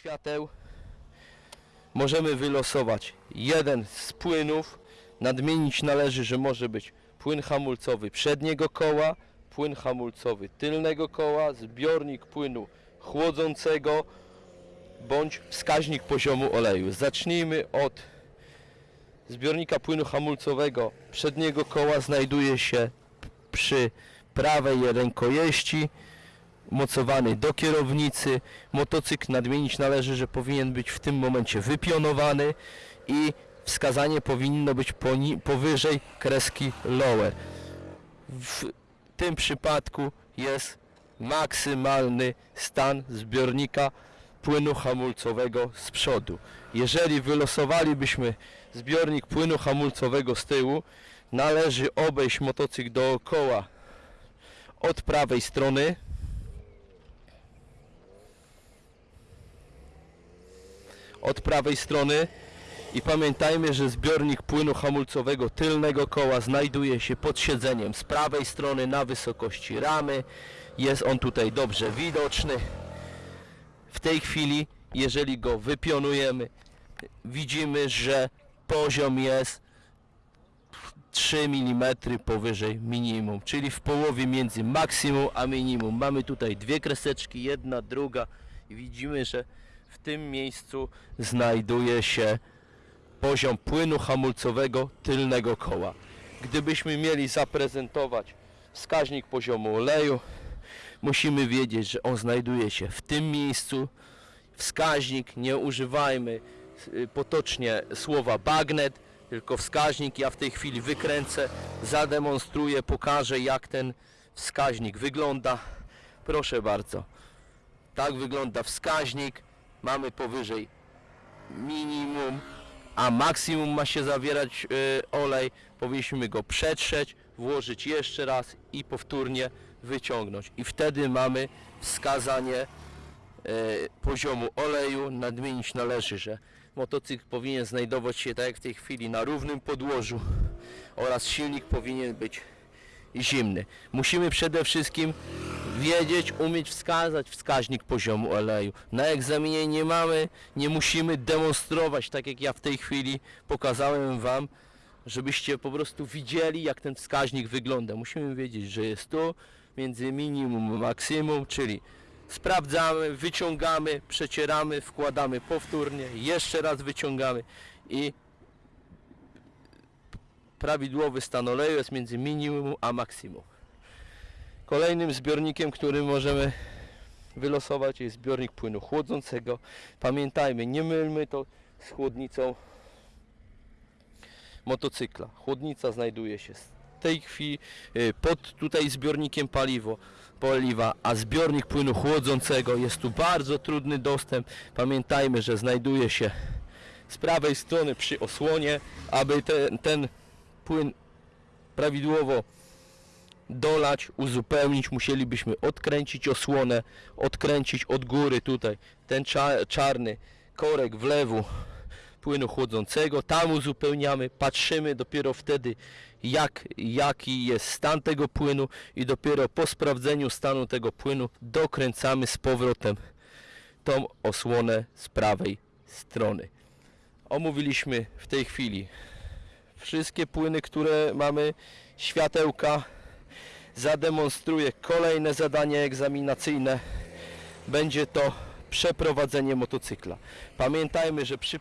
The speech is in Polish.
świateł możemy wylosować jeden z płynów. Nadmienić należy, że może być płyn hamulcowy przedniego koła, płyn hamulcowy tylnego koła, zbiornik płynu chłodzącego bądź wskaźnik poziomu oleju. Zacznijmy od zbiornika płynu hamulcowego przedniego koła znajduje się przy prawej rękojeści mocowany do kierownicy. Motocykl nadmienić należy, że powinien być w tym momencie wypionowany i wskazanie powinno być powyżej kreski lower. W tym przypadku jest maksymalny stan zbiornika płynu hamulcowego z przodu. Jeżeli wylosowalibyśmy zbiornik płynu hamulcowego z tyłu, należy obejść motocykl dookoła od prawej strony od prawej strony i pamiętajmy, że zbiornik płynu hamulcowego tylnego koła znajduje się pod siedzeniem z prawej strony na wysokości ramy. Jest on tutaj dobrze widoczny. W tej chwili, jeżeli go wypionujemy, widzimy, że poziom jest 3 mm powyżej minimum, czyli w połowie między maksimum a minimum. Mamy tutaj dwie kreseczki, jedna, druga i widzimy, że w tym miejscu znajduje się poziom płynu hamulcowego tylnego koła. Gdybyśmy mieli zaprezentować wskaźnik poziomu oleju, musimy wiedzieć, że on znajduje się w tym miejscu. Wskaźnik, nie używajmy y, potocznie słowa bagnet, tylko wskaźnik. Ja w tej chwili wykręcę, zademonstruję, pokażę jak ten wskaźnik wygląda. Proszę bardzo. Tak wygląda wskaźnik. Mamy powyżej minimum, a maksimum ma się zawierać y, olej. Powinniśmy go przetrzeć, włożyć jeszcze raz i powtórnie wyciągnąć. I wtedy mamy wskazanie e, poziomu oleju. Nadmienić należy, że motocykl powinien znajdować się tak jak w tej chwili na równym podłożu oraz silnik powinien być zimny. Musimy przede wszystkim wiedzieć, umieć wskazać wskaźnik poziomu oleju. Na egzaminie nie mamy, nie musimy demonstrować, tak jak ja w tej chwili pokazałem Wam, żebyście po prostu widzieli, jak ten wskaźnik wygląda. Musimy wiedzieć, że jest tu między minimum a maksimum, czyli sprawdzamy, wyciągamy, przecieramy, wkładamy powtórnie, jeszcze raz wyciągamy i prawidłowy stan oleju jest między minimum a maksimum. Kolejnym zbiornikiem, który możemy wylosować jest zbiornik płynu chłodzącego. Pamiętajmy, nie mylmy to z chłodnicą motocykla. Chłodnica znajduje się w tej chwili y, pod tutaj zbiornikiem paliwo, paliwa, a zbiornik płynu chłodzącego jest tu bardzo trudny dostęp. Pamiętajmy, że znajduje się z prawej strony przy osłonie, aby ten, ten płyn prawidłowo dolać, uzupełnić, musielibyśmy odkręcić osłonę, odkręcić od góry tutaj ten cza- czarny korek wlewu płynu chłodzącego, tam uzupełniamy, patrzymy dopiero wtedy jak, jaki jest stan tego płynu i dopiero po sprawdzeniu stanu tego płynu dokręcamy z powrotem tą osłonę z prawej strony. Omówiliśmy w tej chwili wszystkie płyny, które mamy, światełka. Zademonstruję kolejne zadanie egzaminacyjne. Będzie to przeprowadzenie motocykla. Pamiętajmy, że przy